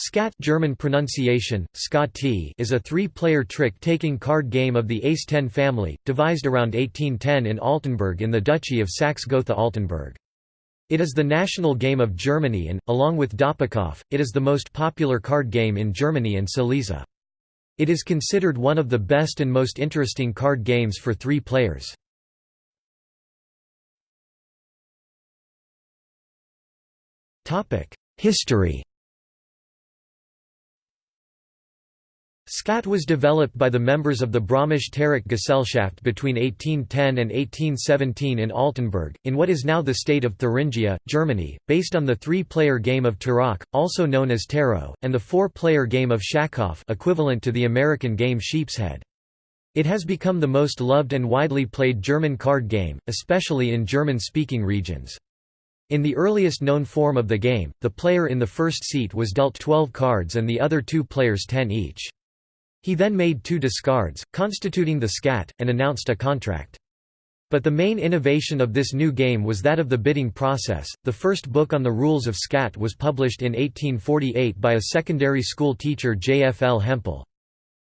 Skat German pronunciation, is a three-player trick-taking card game of the Ace-10 family, devised around 1810 in Altenburg in the Duchy of Saxe-Gotha-Altenburg. It is the national game of Germany and, along with Doppelkopf, it is the most popular card game in Germany and Silesia. It is considered one of the best and most interesting card games for three players. History Skat was developed by the members of the Bromischen Tarok Gesellschaft between 1810 and 1817 in Altenburg, in what is now the state of Thuringia, Germany, based on the three-player game of Tarok, also known as Tarot, and the four-player game of Schafkopf equivalent to the American game Sheepshead. It has become the most loved and widely played German card game, especially in German-speaking regions. In the earliest known form of the game, the player in the first seat was dealt 12 cards and the other two players 10 each. He then made two discards, constituting the skat, and announced a contract. But the main innovation of this new game was that of the bidding process. The first book on the rules of Skat was published in 1848 by a secondary school teacher J. F. L. Hempel.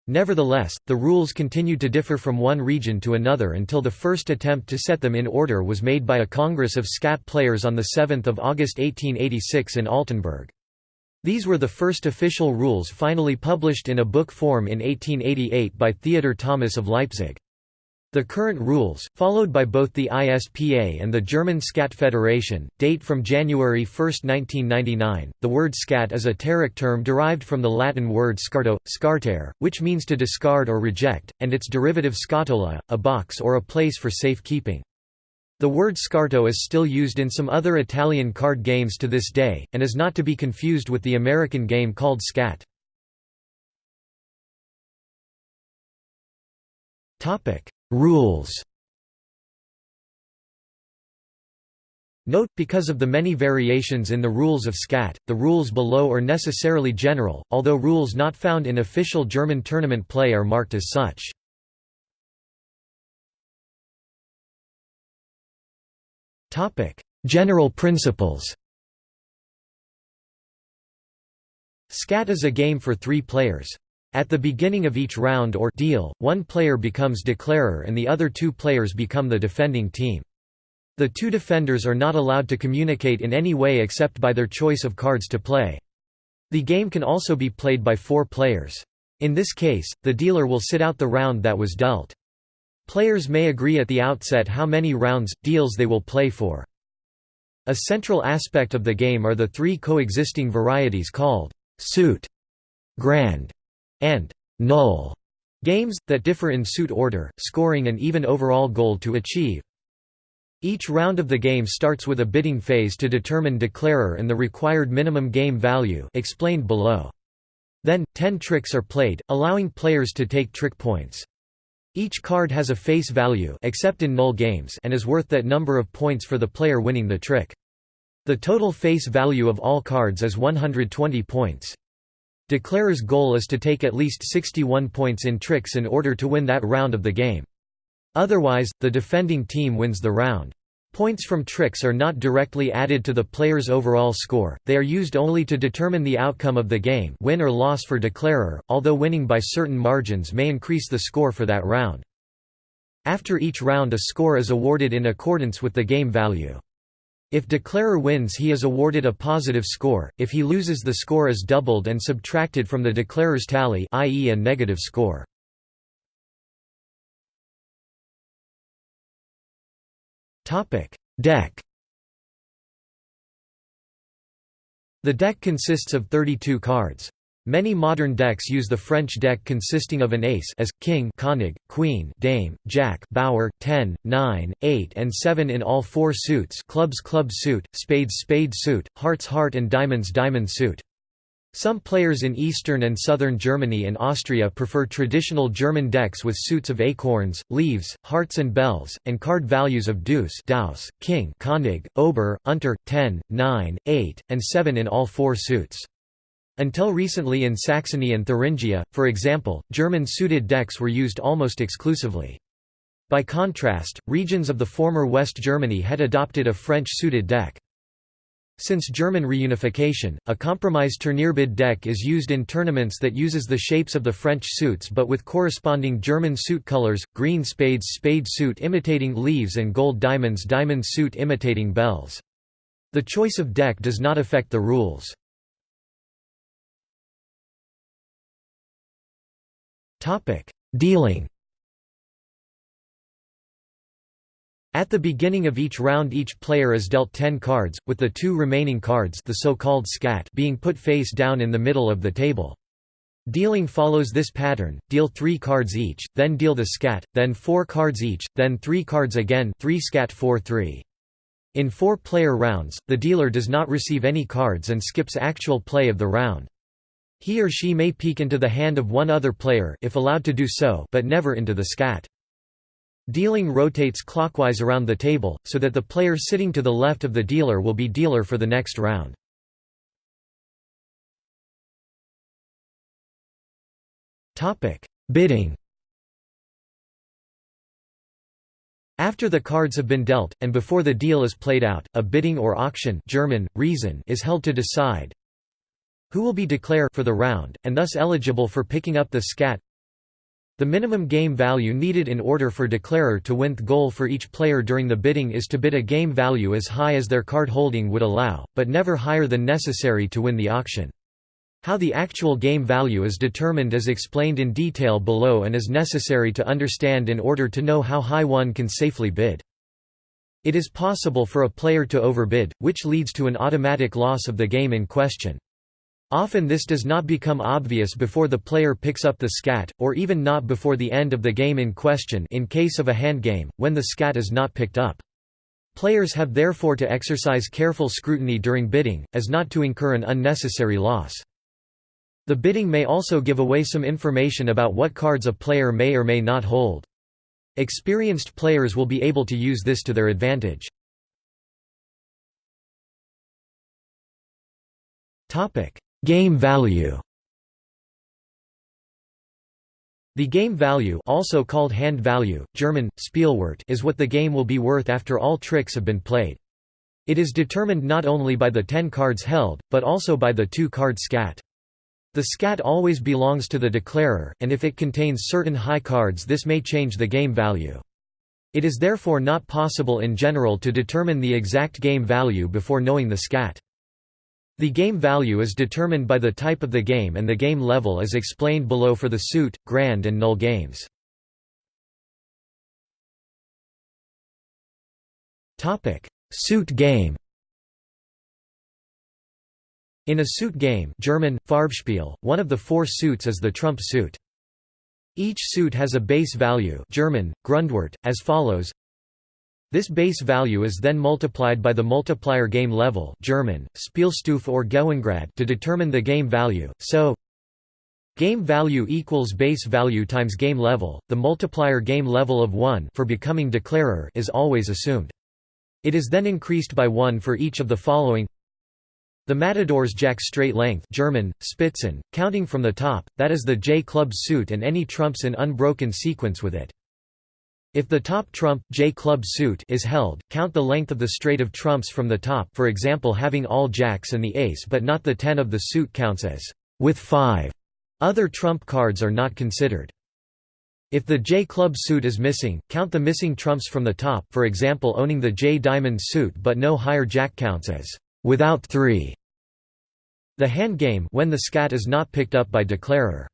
Nevertheless, the rules continued to differ from one region to another until the first attempt to set them in order was made by a Congress of Skat players on 7 August 1886 in Altenburg. These were the first official rules finally published in a book form in 1888 by Theodor Thomas of Leipzig. The current rules, followed by both the ISPA and the German Skat Federation, date from January 1, 1999. The word Skat is a Tarok term derived from the Latin word scarto, scartare, which means to discard or reject, and its derivative scatola, a box or a place for safe keeping. The word scarto is still used in some other Italian card games to this day, and is not to be confused with the American game called skat. Rules Note, because of the many variations in the rules of Skat, the rules below are necessarily general, although rules not found in official German tournament play are marked as such. Topic: General principles. Skat is a game for three players. At the beginning of each round or deal, one player becomes declarer and the other two players become the defending team. The two defenders are not allowed to communicate in any way except by their choice of cards to play. The game can also be played by four players. In this case, the dealer will sit out the round that was dealt. Players may agree at the outset how many rounds, deals they will play for. A central aspect of the game are the three coexisting varieties called suit, grand, and null games, that differ in suit order, scoring and even overall goal to achieve. Each round of the game starts with a bidding phase to determine declarer and the required minimum game value explained below. Then, ten tricks are played, allowing players to take trick points. Each card has a face value except in null games and is worth that number of points for the player winning the trick. The total face value of all cards is 120 points. Declarer's goal is to take at least 61 points in tricks in order to win that round of the game. Otherwise, the defending team wins the round. Points from tricks are not directly added to the player's overall score, they are used only to determine the outcome of the game win or loss for declarer, although winning by certain margins may increase the score for that round. After each round a score is awarded in accordance with the game value. If declarer wins he is awarded a positive score, if he loses the score is doubled and subtracted from the declarer's tally i.e. a negative score. Topic: Deck. The deck consists of 32 cards. Many modern decks use the French deck consisting of an ace as, king König, queen dame, jack bower, 10, 9, 8 and 7 in all four suits clubs club suit, spades spade suit, hearts heart and diamonds diamond suit. Some players in eastern and southern Germany and Austria prefer traditional German decks with suits of acorns, leaves, hearts and bells, and card values of deuce Deuce, king König, ober, unter, 10, 9, 8, and 7 in all four suits. Until recently in Saxony and Thuringia, for example, German suited decks were used almost exclusively. By contrast, regions of the former West Germany had adopted a French suited deck. Since German reunification, a compromise Turnierbild deck is used in tournaments that uses the shapes of the French suits but with corresponding German suit colors, green spades spade suit imitating leaves and gold diamonds diamond suit imitating bells. The choice of deck does not affect the rules. Dealing At the beginning of each round each player is dealt 10 cards, with the two remaining cards the so-called skat being put face down in the middle of the table. Dealing follows this pattern, deal 3 cards each, then deal the skat, then 4 cards each, then 3 cards again 3 skat 4 3. In four-player rounds, the dealer does not receive any cards and skips actual play of the round. He or she may peek into the hand of one other player if allowed to do so but never into the skat. Dealing rotates clockwise around the table, so that the player sitting to the left of the dealer will be dealer for the next round. Bidding After the cards have been dealt, and before the deal is played out, a bidding or auction German, Reizen is held to decide who will be declare for the round, and thus eligible for picking up the skat the minimum game value needed in order for declarer to win the goal for each player during the bidding is to bid a game value as high as their card holding would allow, but never higher than necessary to win the auction. How the actual game value is determined is explained in detail below and is necessary to understand in order to know how high one can safely bid. It is possible for a player to overbid, which leads to an automatic loss of the game in question. Often this does not become obvious before the player picks up the skat, or even not before the end of the game in question in case of a hand game, when the skat is not picked up. Players have therefore to exercise careful scrutiny during bidding, as not to incur an unnecessary loss. The bidding may also give away some information about what cards a player may or may not hold. Experienced players will be able to use this to their advantage. Game value The game value also called hand value, German, Spielwert is what the game will be worth after all tricks have been played. It is determined not only by the 10 cards held, but also by the 2-card skat. The skat always belongs to the declarer, and if it contains certain high cards this may change the game value. It is therefore not possible in general to determine the exact game value before knowing the skat. The game value is determined by the type of the game and the game level as explained below for the suit, grand and null games. Suit game In a suit game German, Farbspiel, one of the four suits is the trump suit. Each suit has a base value German, Grundwert, as follows this base value is then multiplied by the multiplier game level German, Spielstufe or Gewinngrad to determine the game value, so Game value equals base value times game level, the multiplier game level of 1 for becoming declarer is always assumed. It is then increased by 1 for each of the following the matador's jack straight length German, Spitzen, counting from the top, that is the J-club suit and any trumps in unbroken sequence with it. If the top trump J club suit is held, count the length of the straight of trumps from the top for example having all jacks and the ace but not the 10 of the suit counts as with 5. Other trump cards are not considered. If the J club suit is missing, count the missing trumps from the top for example owning the J diamond suit but no higher jack counts as without 3. The hand game when the skat is not picked up by declarer.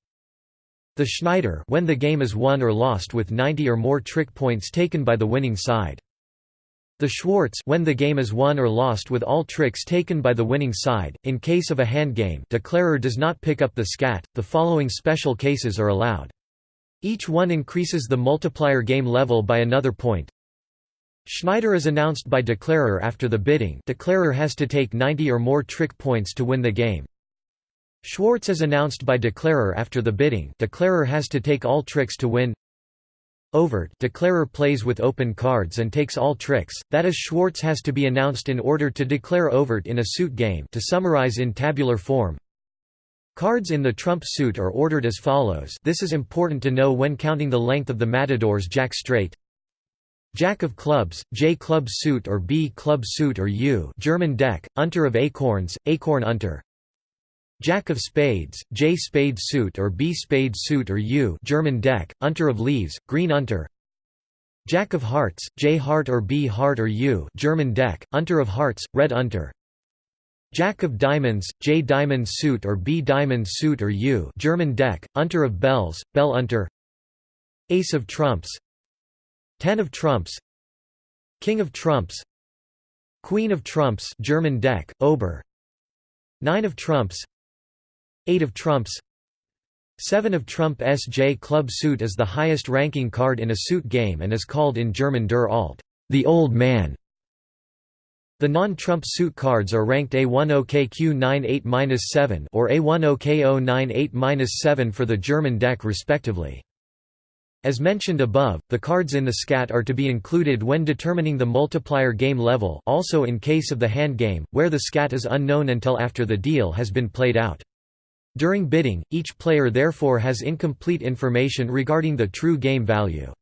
The Schneider when the game is won or lost with 90 or more trick points taken by the winning side. The Schwarz when the game is won or lost with all tricks taken by the winning side. In case of a hand game, declarer does not pick up the skat. The following special cases are allowed. Each one increases the multiplier game level by another point. Schneider is announced by declarer after the bidding. Declarer has to take 90 or more trick points to win the game. Schwarz is announced by declarer after the bidding. Declarer has to take all tricks to win. Overt. Declarer plays with open cards and takes all tricks, that is Schwarz has to be announced in order to declare overt in a suit game. To summarize in tabular form Cards in the trump suit are ordered as follows. This is important to know when counting the length of the matador's jack straight. Jack of clubs, J club suit or B club suit or U. German deck, Unter of acorns, acorn unter Jack of spades, J spade suit or B spade suit or U German deck, Unter of leaves, green unter Jack of hearts, J heart or B heart or U German deck, Unter of hearts, red unter Jack of diamonds, J diamond suit or B diamond suit or U German deck, Unter of bells, bell unter Ace of trumps. Ten of trumps. King of trumps. Queen of trumps German deck, Ober. Nine of trumps Eight of trumps Seven of trump SJ club suit is the highest ranking card in a suit game and is called in German der Alt, the old man. The non-trump suit cards are ranked A10KQ98-7 or A10KO98-7 for the German deck respectively. As mentioned above, the cards in the skat are to be included when determining the multiplier game level also in case of the hand game, where the skat is unknown until after the deal has been played out. During bidding, each player therefore has incomplete information regarding the true game value.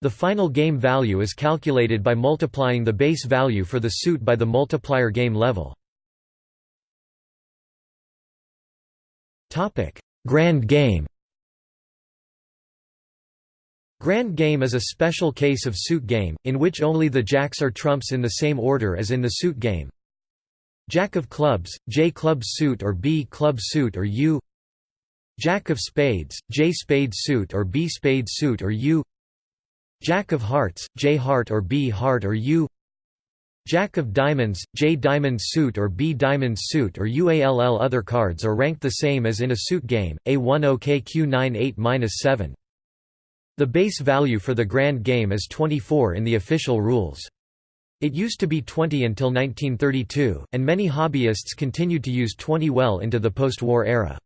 The final game value is calculated by multiplying the base value for the suit by the multiplier game level. Grand game Grand game is a special case of suit game, in which only the jacks are trumps in the same order as in the suit game. Jack of clubs, J club suit or B club suit or U Jack of spades, J spade suit or B spade suit or U Jack of hearts, J heart or B heart or U Jack of diamonds, J diamond suit or B diamond suit or UALL Other cards are ranked the same as in a suit game, A10KQ98-7. The base value for the grand game is 24 in the official rules. It used to be 20 until 1932, and many hobbyists continued to use 20 well into the post-war era.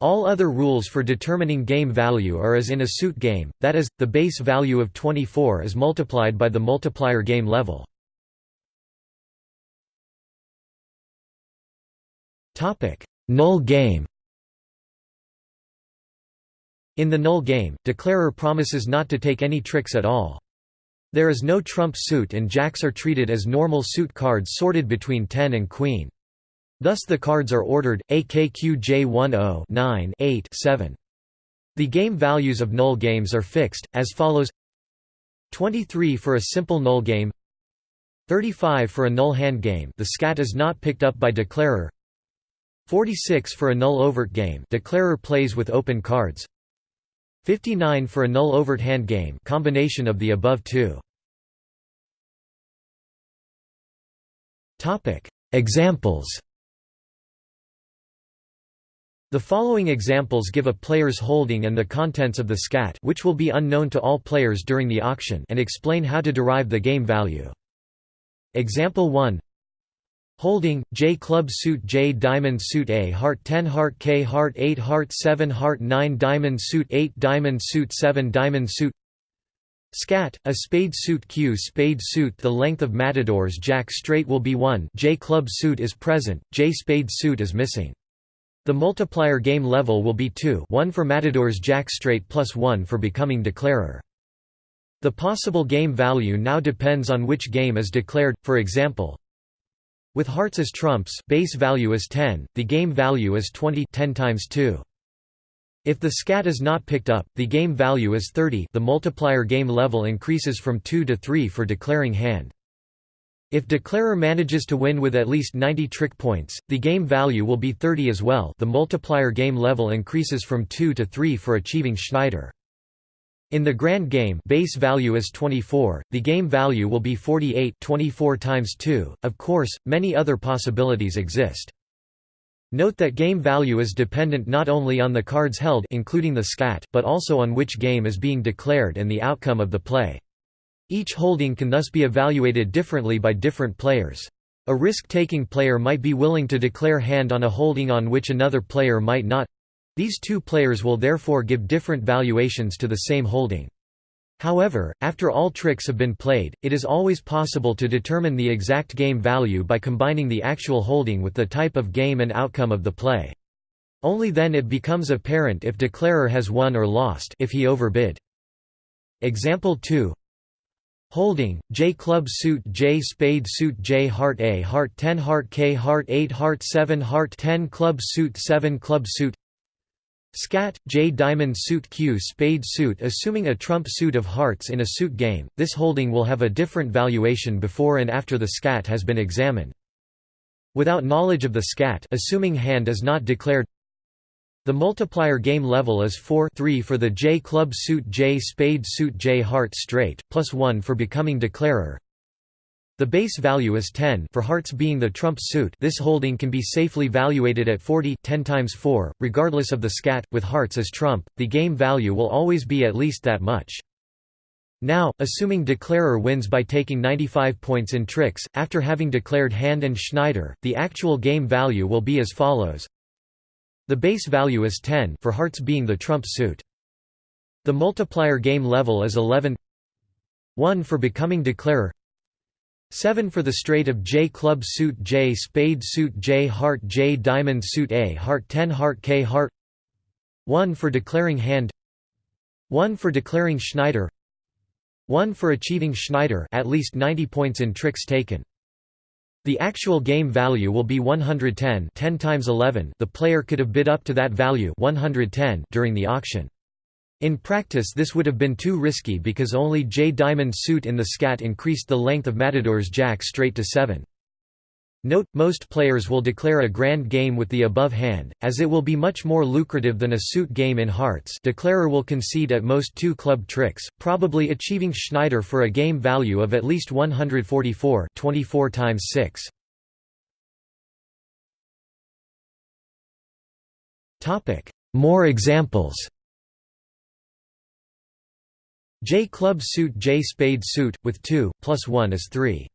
All other rules for determining game value are as in a suit game, that is, the base value of 24 is multiplied by the multiplier game level. Null game In the null game, declarer promises not to take any tricks at all. There is no trump suit and jacks are treated as normal suit cards sorted between 10 and queen. Thus the cards are ordered, AKQJ10 9 8 7. The game values of null games are fixed, as follows 23 for a simple null game 35 for a null hand game the skat is not picked up by declarer 46 for a null overt game declarer plays with open cards 59 for a null overt hand game combination of the above two Examples the following examples give a player's holding and the contents of the skat which will be unknown to all players during the auction and explain how to derive the game value. Example 1 Holding, J club suit J diamond suit A heart 10 heart K heart 8 heart 7 heart 9 diamond suit 8 diamond suit 7 diamond suit Skat, a spade suit Q spade suit The length of matadors Jack straight will be 1 J club suit is present, J spade suit is missing. The multiplier game level will be 2 1 for Matador's Jack Straight plus 1 for becoming declarer. The possible game value now depends on which game is declared, for example, with hearts as trumps base value is 10, the game value is 20 10 times 2. If the skat is not picked up, the game value is 30 the multiplier game level increases from 2 to 3 for declaring hand. If declarer manages to win with at least 90 trick points, the game value will be 30 as well the multiplier game level increases from 2 to 3 for achieving Schneider. In the grand game base value is 24, the game value will be 48 24 times 2, of course, many other possibilities exist. Note that game value is dependent not only on the cards held including the skat but also on which game is being declared and the outcome of the play. Each holding can thus be evaluated differently by different players. A risk-taking player might be willing to declare hand on a holding on which another player might not. These two players will therefore give different valuations to the same holding. However, after all tricks have been played, it is always possible to determine the exact game value by combining the actual holding with the type of game and outcome of the play. Only then it becomes apparent if declarer has won or lost if he overbid. Example 2 Holding, J club suit J spade suit J heart A heart 10 heart K heart 8 heart 7 heart 10 club suit 7 club suit Skat, J diamond suit Q spade suit Assuming a trump suit of hearts in a suit game, this holding will have a different valuation before and after the skat has been examined. Without knowledge of the skat assuming hand is not declared the multiplier game level is 4 3 for the J club suit J spade suit J heart straight, plus 1 for becoming declarer. The base value is 10 for hearts being the trump suit this holding can be safely valuated at 40 10 times 4, regardless of the skat, with hearts as trump, the game value will always be at least that much. Now, assuming declarer wins by taking 95 points in tricks, after having declared hand and Schneider, the actual game value will be as follows the base value is 10 for hearts being the trump suit. The multiplier game level is 11 1 for becoming declarer 7 for the straight of J club suit J spade suit J heart J diamond suit A heart 10 heart K heart. 1 for declaring hand. 1 for declaring Schneider. 1 for achieving Schneider at least 90 points in tricks taken. The actual game value will be 110 10 times 11 the player could have bid up to that value 110 during the auction. In practice this would have been too risky because only J diamond suit in the skat increased the length of Matador's jack straight to 7. Note, most players will declare a grand game with the above hand, as it will be much more lucrative than a suit game in hearts declarer will concede at most two club tricks, probably achieving Schneider for a game value of at least 144 24 times 6. More examples J club suit J spade suit, with 2, plus 1 is 3.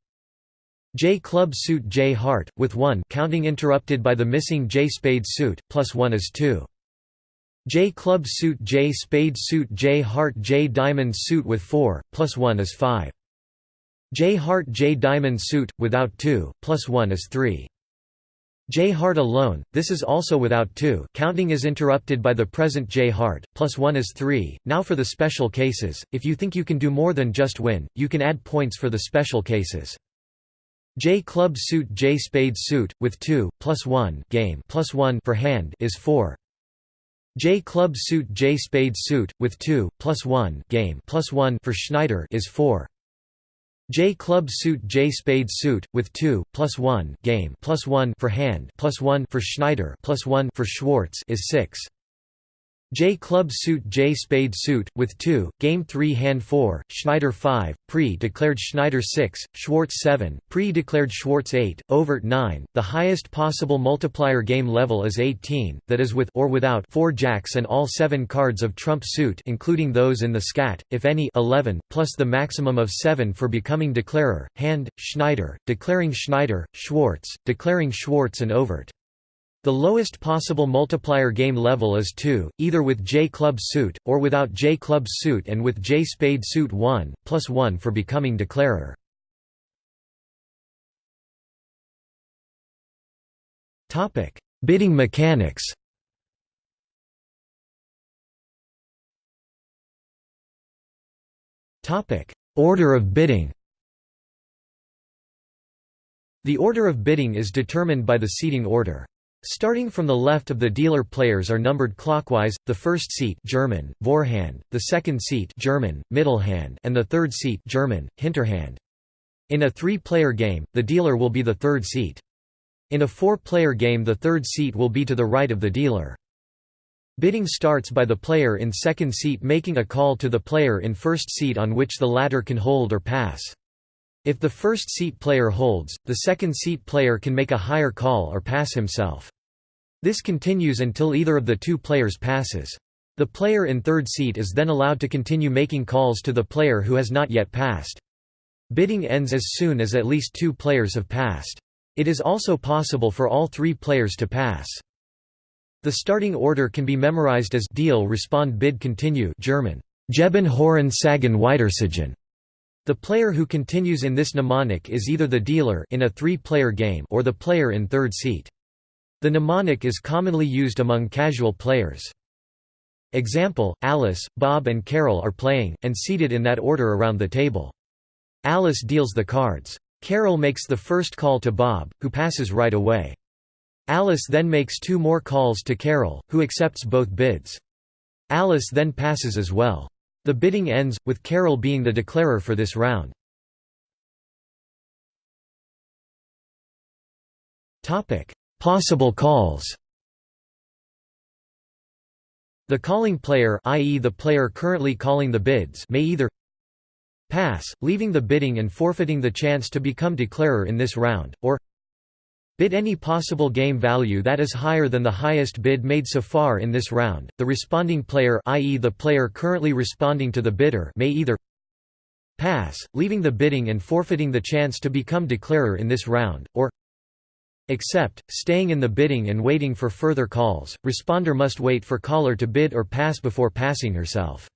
J club suit J heart, with 1 counting interrupted by the missing J spade suit, plus 1 is 2. J club suit J spade suit J heart J diamond suit with 4, plus 1 is 5. J heart J diamond suit, without 2, plus 1 is 3. J heart alone, this is also without 2 counting is interrupted by the present J heart, plus 1 is 3. Now for the special cases, if you think you can do more than just win, you can add points for the special cases. J club suit J spade suit, with 2, plus 1 game plus 1 for hand is 4. J club suit J spade suit, with 2, plus 1 game plus 1 for Schneider is 4. J club suit J spade suit, with 2, plus 1 game plus 1 for hand plus 1 for Schneider plus 1 for Schwarz is 6. J club suit J spade suit, with 2, game 3 hand 4, Schneider 5, pre-declared Schneider 6, Schwarz 7, pre-declared Schwarz 8, overt 9. The highest possible multiplier game level is 18, that is with or without 4 jacks and all 7 cards of trump suit including those in the skat, if any 11, plus the maximum of 7 for becoming declarer, hand, Schneider, declaring Schneider, Schwarz, declaring Schwarz and overt. The lowest possible multiplier game level is 2, either with J club suit, or without J club suit and with J spade suit 1, plus 1 for becoming declarer. Bidding mechanics Order of bidding The order of bidding is determined by the seating order. Starting from the left of the dealer players are numbered clockwise, the first seat German, Vorhand, the second seat German, Mittelhand and the third seat German, Hinterhand. In a three-player game, the dealer will be the third seat. In a four-player game the third seat will be to the right of the dealer. Bidding starts by the player in second seat making a call to the player in first seat on which the latter can hold or pass. If the first seat player holds, the second seat player can make a higher call or pass himself. This continues until either of the two players passes. The player in third seat is then allowed to continue making calls to the player who has not yet passed. Bidding ends as soon as at least two players have passed. It is also possible for all three players to pass. The starting order can be memorized as Deal respond bid continue German, Geben Hören Sagen Weitersagen. The player who continues in this mnemonic is either the dealer in a three-player game or the player in third seat. The mnemonic is commonly used among casual players. Example, Alice, Bob and Carol are playing, and seated in that order around the table. Alice deals the cards. Carol makes the first call to Bob, who passes right away. Alice then makes two more calls to Carol, who accepts both bids. Alice then passes as well. The bidding ends, with Carol being the declarer for this round. Possible calls The calling player i.e. the player currently calling the bids may either pass, leaving the bidding and forfeiting the chance to become declarer in this round, or bid any possible game value that is higher than the highest bid made so far in this round. The responding player i.e. the player currently responding to the bidder may either pass, leaving the bidding and forfeiting the chance to become declarer in this round, or accept, staying in the bidding and waiting for further calls. Responder must wait for caller to bid or pass before passing herself.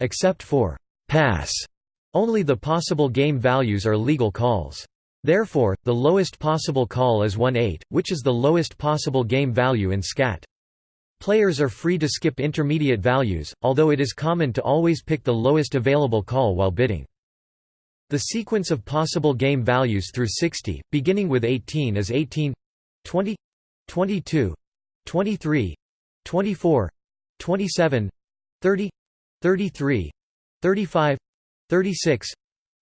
Except for pass only the possible game values are legal calls. Therefore, the lowest possible call is 1-8, which is the lowest possible game value in Skat. Players are free to skip intermediate values, although it is common to always pick the lowest available call while bidding. The sequence of possible game values through 60, beginning with 18 is 18 20 22 23 24 27 30 33 35 36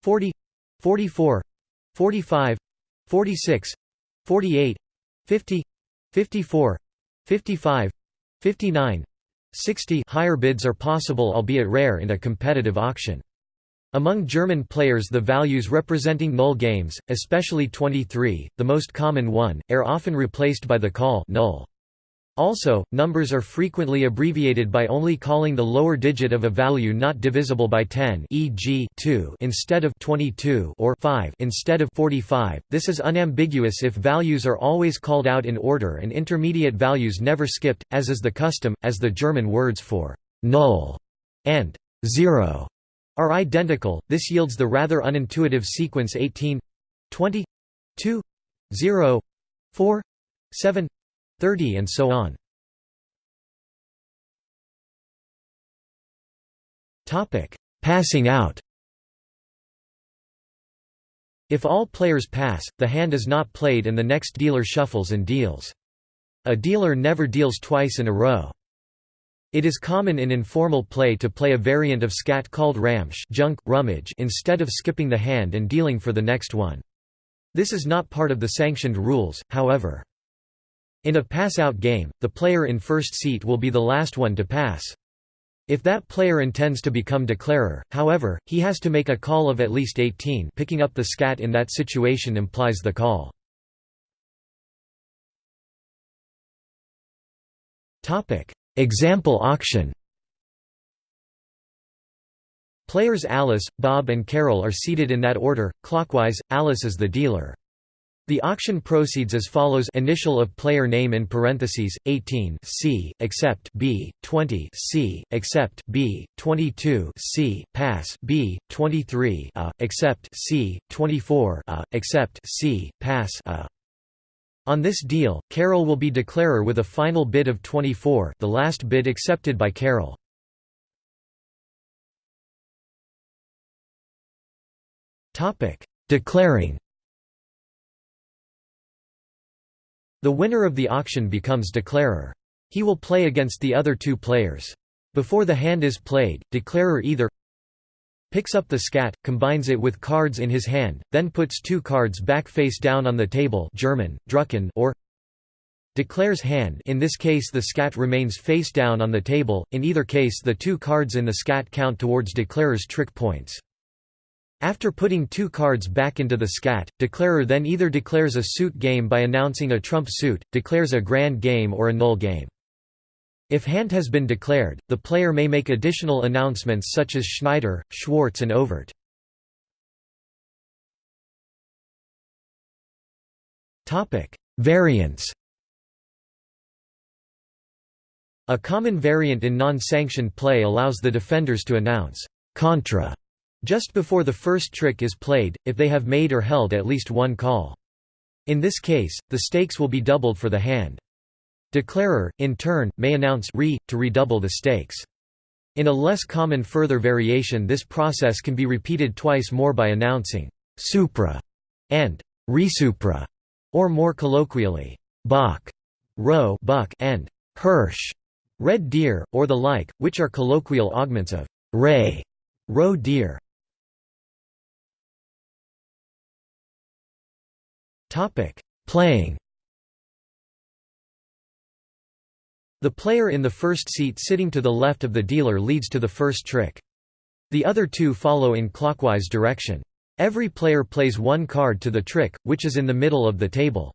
40 44 45 46 48 50 54 55 59 60 higher bids are possible albeit rare in a competitive auction. Among German players the values representing null games, especially 23, the most common one, are often replaced by the call null. Also, numbers are frequently abbreviated by only calling the lower digit of a value not divisible by 10 e.g. 2 instead of 22 or 5 instead of 45. This is unambiguous if values are always called out in order and intermediate values never skipped, as is the custom, as the German words for null and 0 are identical. This yields the rather unintuitive sequence 18 20 2 0 4 7 30 and so on. Passing out If all players pass, the hand is not played and the next dealer shuffles and deals. A dealer never deals twice in a row. It is common in informal play to play a variant of Skat called ramsch junk, rummage instead of skipping the hand and dealing for the next one. This is not part of the sanctioned rules, however. In a pass-out game, the player in first seat will be the last one to pass. If that player intends to become declarer, however, he has to make a call of at least 18 picking up the skat in that situation implies the call. Example auction Players Alice, Bob and Carol are seated in that order, clockwise, Alice is the dealer. The auction proceeds as follows initial of player name in parentheses, 18 C, except B, 20 C, except B, 22 C, pass B, 23 A, except C, 24 A, except C, pass A. On this deal, Carol will be declarer with a final bid of 24 the last bid accepted by Carol. Declaring The winner of the auction becomes declarer. He will play against the other two players. Before the hand is played, declarer either picks up the skat, combines it with cards in his hand, then puts two cards back face down on the table German, drücken or declares hand in this case the skat remains face down on the table, in either case the two cards in the skat count towards declarer's trick points. After putting two cards back into the skat, declarer then either declares a suit game by announcing a trump suit, declares a grand game or a null game. If hand has been declared, the player may make additional announcements such as Schneider, Schwarz and Overt. Variants A common variant in non-sanctioned play allows the defenders to announce «contra» Just before the first trick is played, if they have made or held at least one call. In this case, the stakes will be doubled for the hand. Declarer, in turn, may announce re, to redouble the stakes. In a less common further variation this process can be repeated twice more by announcing «supra» and «resupra», or more colloquially «Bock», «roe» buck and «hirsch» red deer, or the like, which are colloquial augments of «Reh» roe deer. Playing The player in the first seat sitting to the left of the dealer leads to the first trick. The other two follow in clockwise direction. Every player plays one card to the trick, which is in the middle of the table.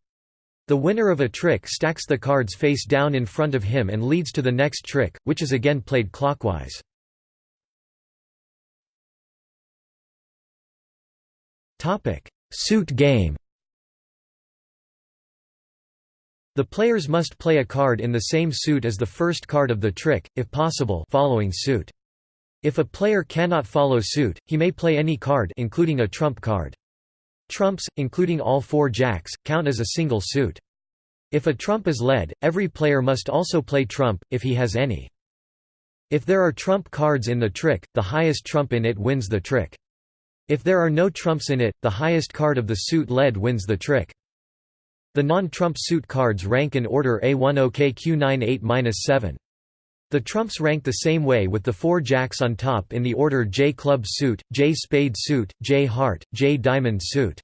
The winner of a trick stacks the cards face down in front of him and leads to the next trick, which is again played clockwise. Suit game The players must play a card in the same suit as the first card of the trick, if possible following suit. If a player cannot follow suit, he may play any card including a trump card. Trumps, including all four jacks, count as a single suit. If a trump is led, every player must also play trump, if he has any. If there are trump cards in the trick, the highest trump in it wins the trick. If there are no trumps in it, the highest card of the suit led wins the trick. The non-trump suit cards rank in order A10KQ98-7. The trumps rank the same way with the four jacks on top in the order J club suit, J spade suit, J heart, J diamond suit.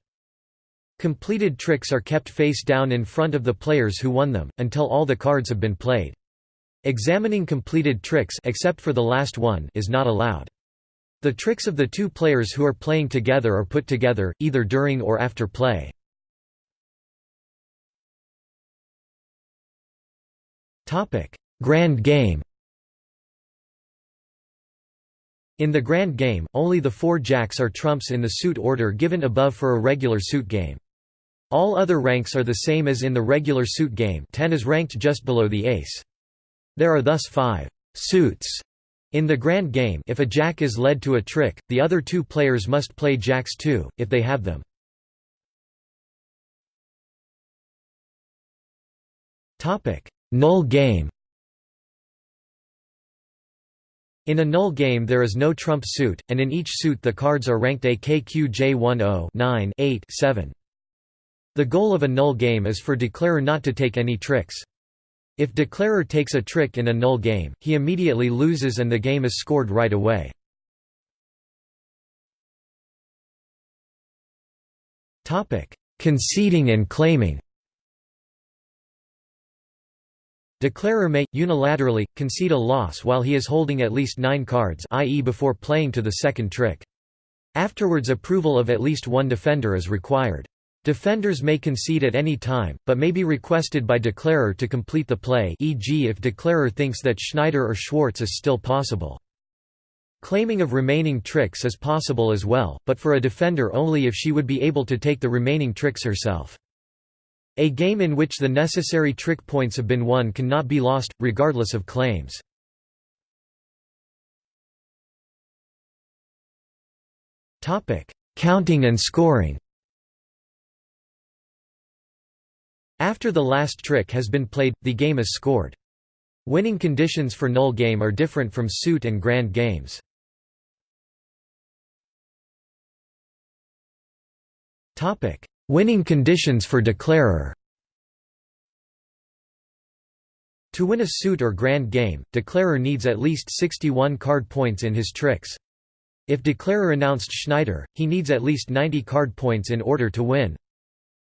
Completed tricks are kept face down in front of the players who won them, until all the cards have been played. Examining completed tricks except for the last one is not allowed. The tricks of the two players who are playing together are put together, either during or after play. Grand Game In the Grand Game, only the four jacks are trumps in the suit order given above for a regular suit game. All other ranks are the same as in the regular suit game 10 is ranked just below the ace. There are thus five «suits» in the Grand Game if a jack is led to a trick, the other two players must play jacks too, if they have them. Null game In a null game there is no trump suit, and in each suit the cards are ranked A KQJ10 9 8 7. The goal of a null game is for declarer not to take any tricks. If declarer takes a trick in a null game, he immediately loses and the game is scored right away. Conceding and claiming Declarer may, unilaterally, concede a loss while he is holding at least nine cards i.e. before playing to the second trick. Afterwards approval of at least one defender is required. Defenders may concede at any time, but may be requested by declarer to complete the play e.g. if declarer thinks that Schneider or Schwarz is still possible. Claiming of remaining tricks is possible as well, but for a defender only if she would be able to take the remaining tricks herself. A game in which the necessary trick points have been won cannot be lost, regardless of claims. Counting and scoring After the last trick has been played, the game is scored. Winning conditions for null game are different from suit and grand games. Winning conditions for declarer To win a suit or grand game, declarer needs at least 61 card points in his tricks. If declarer announced Schneider, he needs at least 90 card points in order to win.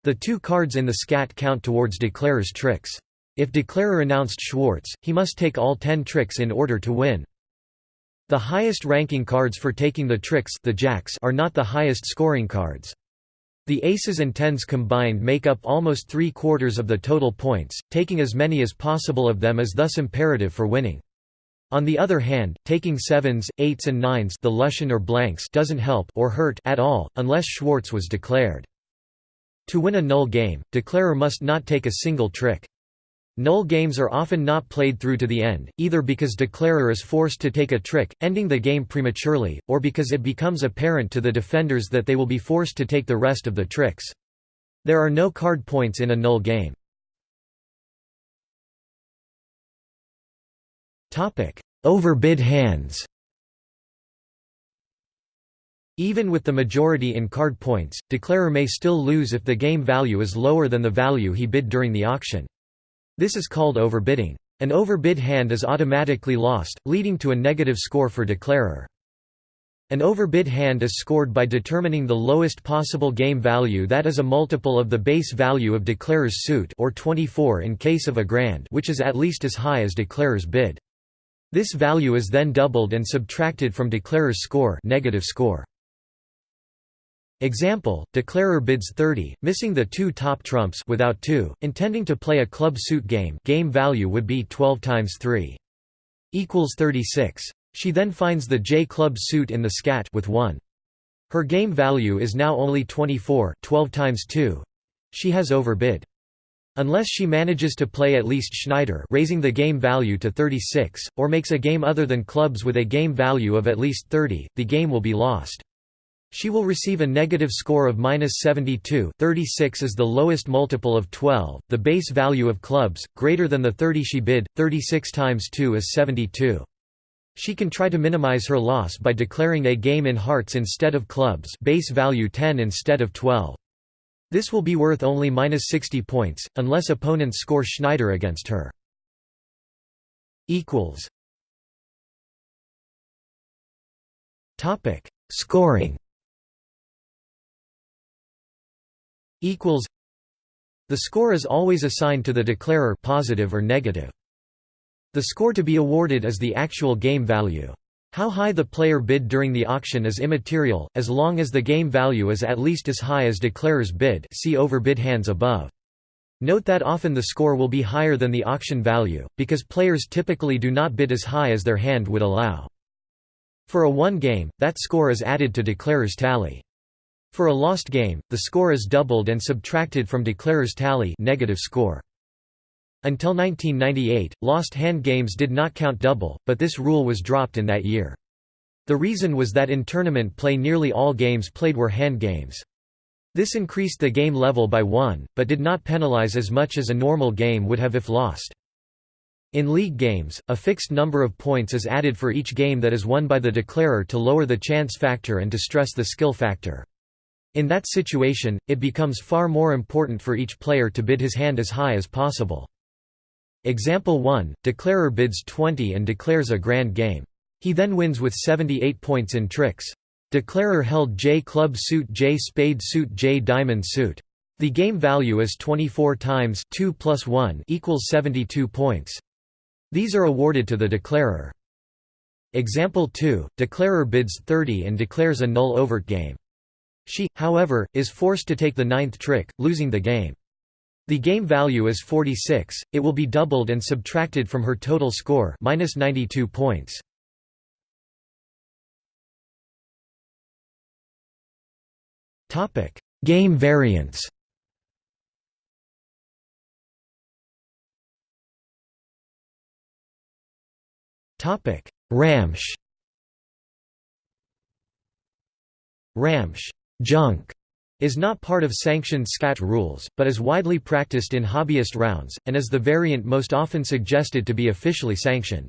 The two cards in the skat count towards declarer's tricks. If declarer announced Schwarz, he must take all 10 tricks in order to win. The highest ranking cards for taking the tricks the jacks are not the highest scoring cards. The aces and tens combined make up almost three-quarters of the total points, taking as many as possible of them is thus imperative for winning. On the other hand, taking sevens, eights and nines the Luschen or blanks doesn't help or hurt at all, unless Schwarz was declared. To win a null game, declarer must not take a single trick. Null games are often not played through to the end, either because declarer is forced to take a trick, ending the game prematurely, or because it becomes apparent to the defenders that they will be forced to take the rest of the tricks. There are no card points in a null game. overbid hands. Even with the majority in card points, declarer may still lose if the game value is lower than the value he bid during the auction. This is called overbidding. An overbid hand is automatically lost, leading to a negative score for declarer. An overbid hand is scored by determining the lowest possible game value that is a multiple of the base value of declarer's suit or 24 in case of a grand which is at least as high as declarer's bid. This value is then doubled and subtracted from declarer's score, negative score. Example, declarer bids 30, missing the two top trumps without 2, intending to play a club suit game game value would be 12 times 3 equals 36. She then finds the J club suit in the skat with 1. Her game value is now only 24 12 times 2. She has overbid. Unless she manages to play at least Schneider raising the game value to 36, or makes a game other than clubs with a game value of at least 30, the game will be lost. She will receive a negative score of minus 72 36 is the lowest multiple of 12, the base value of clubs, greater than the 30 she bid, 36 times 2 is 72. She can try to minimize her loss by declaring a game in hearts instead of clubs base value 10 instead of 12. This will be worth only minus 60 points, unless opponents score Schneider against her. Scoring equals The score is always assigned to the declarer positive or negative. The score to be awarded is the actual game value. How high the player bid during the auction is immaterial, as long as the game value is at least as high as declarer's bid see overbid hands above. Note that often the score will be higher than the auction value, because players typically do not bid as high as their hand would allow. For a won game, that score is added to declarer's tally. For a lost game, the score is doubled and subtracted from declarer's tally negative score. Until 1998, lost hand games did not count double, but this rule was dropped in that year. The reason was that in tournament play nearly all games played were hand games. This increased the game level by one, but did not penalize as much as a normal game would have if lost. In league games, a fixed number of points is added for each game that is won by the declarer to lower the chance factor and to stress the skill factor. In that situation, it becomes far more important for each player to bid his hand as high as possible. Example 1, declarer bids 20 and declares a grand game. He then wins with 78 points in tricks. Declarer held J club suit J spade suit J diamond suit. The game value is 24 times 2 plus 1 equals 72 points. These are awarded to the declarer. Example 2, declarer bids 30 and declares a null overt game. She, however, is forced to take the ninth trick, losing the game. The game value is 46, it will be doubled and subtracted from her total score minus 92 points. game variance Ramsch Ramsch Junk is not part of sanctioned Skat rules, but is widely practiced in hobbyist rounds, and is the variant most often suggested to be officially sanctioned.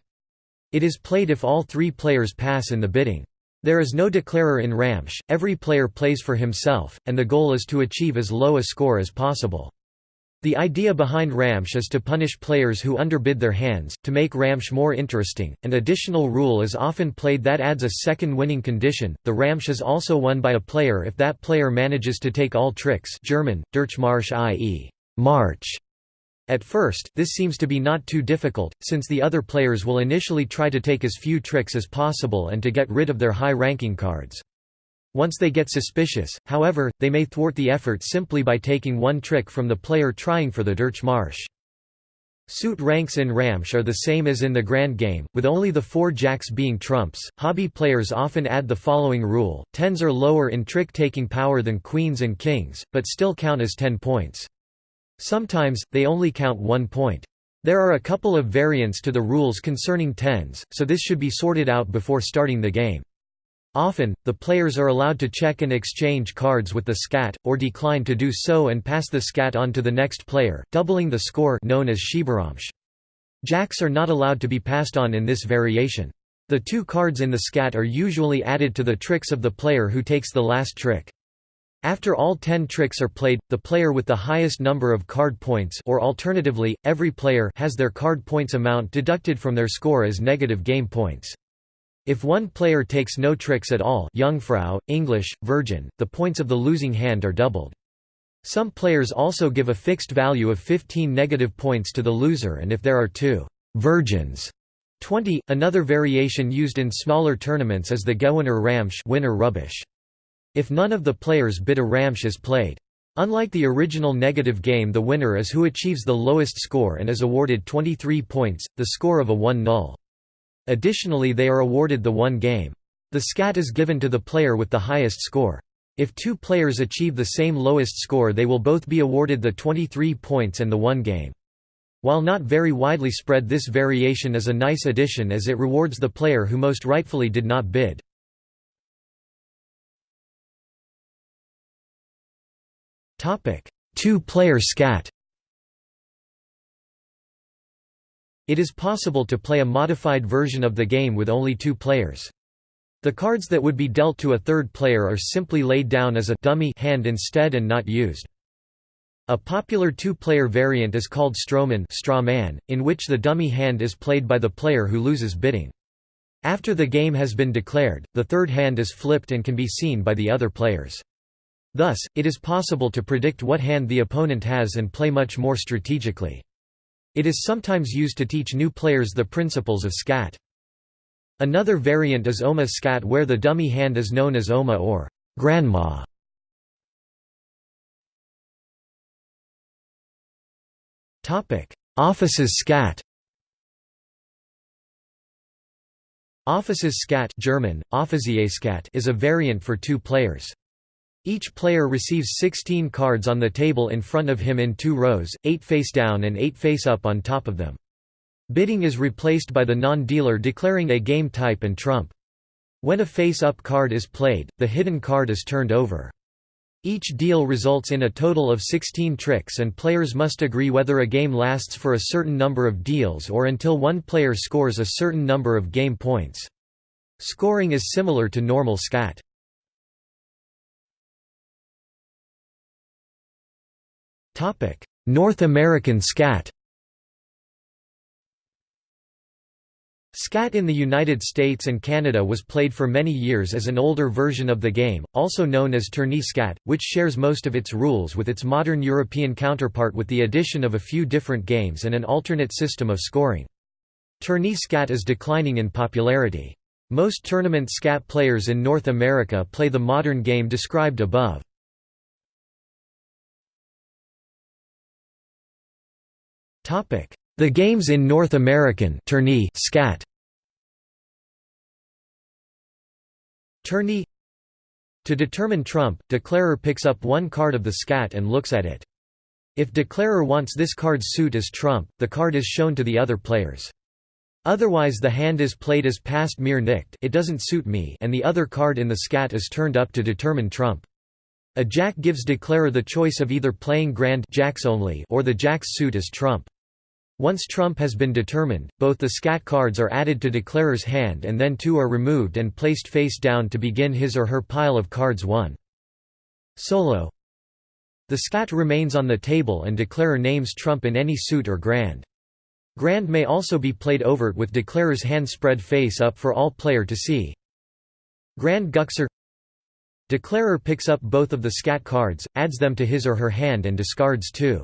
It is played if all three players pass in the bidding. There is no declarer in Ramsch, every player plays for himself, and the goal is to achieve as low a score as possible. The idea behind Ramsch is to punish players who underbid their hands, to make Ramsch more interesting. An additional rule is often played that adds a second winning condition. The Ramsch is also won by a player if that player manages to take all tricks German, Durchmarsch i.e. March. At first, this seems to be not too difficult, since the other players will initially try to take as few tricks as possible and to get rid of their high-ranking cards. Once they get suspicious, however, they may thwart the effort simply by taking one trick from the player trying for the Durchmarsch. Suit ranks in Ramsch are the same as in the Grand Game, with only the four jacks being trumps. Hobby players often add the following rule tens are lower in trick taking power than queens and kings, but still count as 10 points. Sometimes, they only count one point. There are a couple of variants to the rules concerning tens, so this should be sorted out before starting the game. Often, the players are allowed to check and exchange cards with the skat, or decline to do so and pass the skat on to the next player, doubling the score known as Schieberamsch. Jacks are not allowed to be passed on in this variation. The two cards in the skat are usually added to the tricks of the player who takes the last trick. After all ten tricks are played, the player with the highest number of card points or alternatively, every player has their card points amount deducted from their score as negative game points. If one player takes no tricks at all Jungfrau, English, Virgin, the points of the losing hand are doubled. Some players also give a fixed value of 15 negative points to the loser and if there are two virgins 20. Another variation used in smaller tournaments is the Gewinner Ramsch winner rubbish. If none of the players bid a Ramsch is played. Unlike the original negative game the winner is who achieves the lowest score and is awarded 23 points, the score of a 1 null. Additionally they are awarded the one game. The skat is given to the player with the highest score. If two players achieve the same lowest score they will both be awarded the 23 points and the one game. While not very widely spread this variation is a nice addition as it rewards the player who most rightfully did not bid. Two-player skat It is possible to play a modified version of the game with only two players. The cards that would be dealt to a third player are simply laid down as a dummy hand instead and not used. A popular two-player variant is called Strohmann straw man, in which the dummy hand is played by the player who loses bidding. After the game has been declared, the third hand is flipped and can be seen by the other players. Thus, it is possible to predict what hand the opponent has and play much more strategically. It is sometimes used to teach new players the principles of skat. Another variant is Oma skat where the dummy hand is known as Oma or grandma. Officers' skat Offices scat German, is a variant for two players. Each player receives 16 cards on the table in front of him in two rows, 8 face down and 8 face up on top of them. Bidding is replaced by the non-dealer declaring a game type and trump. When a face-up card is played, the hidden card is turned over. Each deal results in a total of 16 tricks and players must agree whether a game lasts for a certain number of deals or until one player scores a certain number of game points. Scoring is similar to normal skat. North American skat Skat in the United States and Canada was played for many years as an older version of the game, also known as tourney skat, which shares most of its rules with its modern European counterpart with the addition of a few different games and an alternate system of scoring. Tourney skat is declining in popularity. Most tournament skat players in North America play the modern game described above. The games in North American tourney skat Tourney To determine trump, declarer picks up one card of the skat and looks at it. If declarer wants this card's suit as trump, the card is shown to the other players. Otherwise the hand is played as passt mir nicht it doesn't suit me and the other card in the skat is turned up to determine trump. A jack gives declarer the choice of either playing grand jacks only or the jack's suit as trump. Once trump has been determined, both the skat cards are added to declarer's hand and then two are removed and placed face down to begin his or her pile of cards 1. Solo The skat remains on the table and declarer names trump in any suit or grand. Grand may also be played overt with declarer's hand spread face up for all player to see. Grand Guckser Declarer picks up both of the skat cards, adds them to his or her hand and discards two.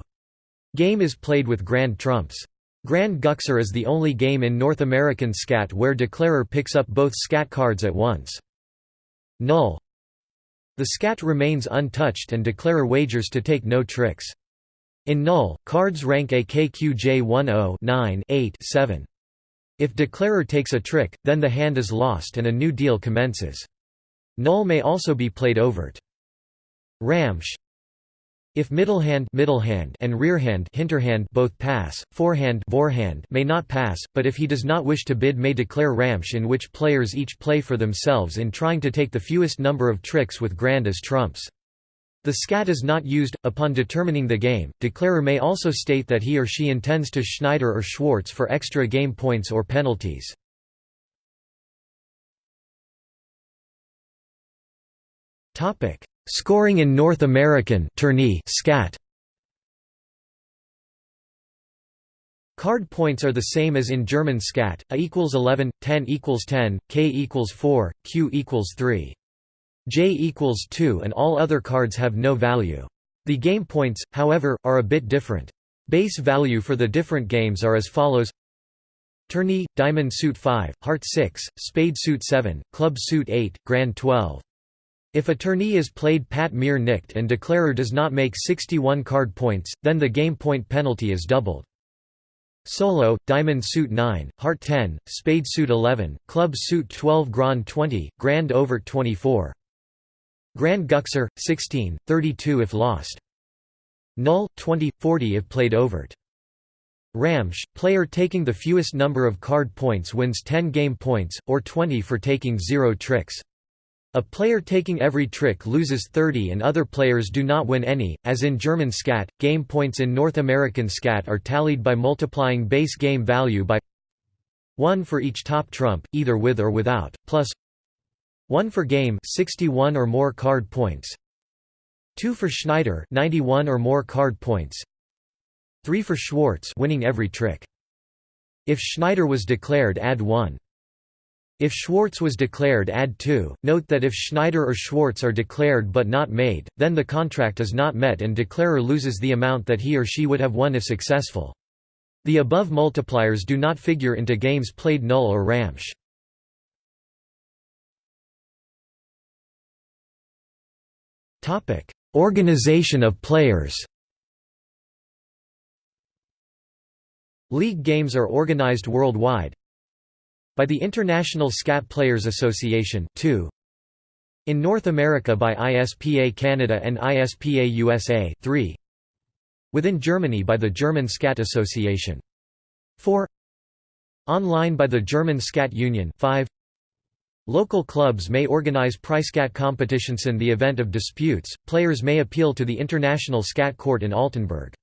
Game is played with Grand Trumps. Grand Guckser is the only game in North American skat where declarer picks up both skat cards at once. Null The skat remains untouched and declarer wagers to take no tricks. In null, cards rank a KQJ 10 8 7. If declarer takes a trick, then the hand is lost and a new deal commences. Null may also be played overt. Ramsch if middlehand, middlehand and rearhand hinterhand both pass, forehand, vorhand may not pass, but if he does not wish to bid may declare Ramsch in which players each play for themselves in trying to take the fewest number of tricks with grand as trumps. The skat is not used. Upon determining the game, declarer may also state that he or she intends to Schneider or Schwarz for extra game points or penalties. Topic: Scoring in North American tourney skat. Card points are the same as in German skat: A equals 11, 10 equals 10, K equals 4, Q equals 3. J equals 2 and all other cards have no value. The game points, however, are a bit different. Base value for the different games are as follows Tourney, Diamond Suit 5, Heart 6, Spade Suit 7, Club Suit 8, Grand 12. If a tourney is played passt mir nicht and declarer does not make 61 card points, then the game point penalty is doubled. Solo, Diamond Suit 9, Heart 10, Spade Suit 11, Club Suit 12 Grand 20, Grand Overt 24. Grand Guckser, 16, 32 if lost. Null, 20, 40 if played overt. Ramsch, player taking the fewest number of card points wins 10 game points, or 20 for taking 0 tricks. A player taking every trick loses 30 and other players do not win any, as in German skat. Game points in North American skat are tallied by multiplying base game value by 1 for each top trump, either with or without, plus 1 for game 61 or more card points. 2 for Schneider 91 or more card points. 3 for Schwarz winning every trick. If Schneider was declared add 1 if Schwarz was declared add 2 note that if Schneider or Schwarz are declared but not made then the contract is not met and declarer loses the amount that he or she would have won if successful the above multipliers do not figure into games played null or Ramsch Topic: Organization of players. League games are organized worldwide by the International Skat Players Association 2 in North America by ISPA Canada and ISPA USA 3 within Germany by the German Skat Association 4 online by the German Skat Union 5 Local clubs may organize Preisskat competitions in the event of disputes, players may appeal to the International Skat Court in Altenburg.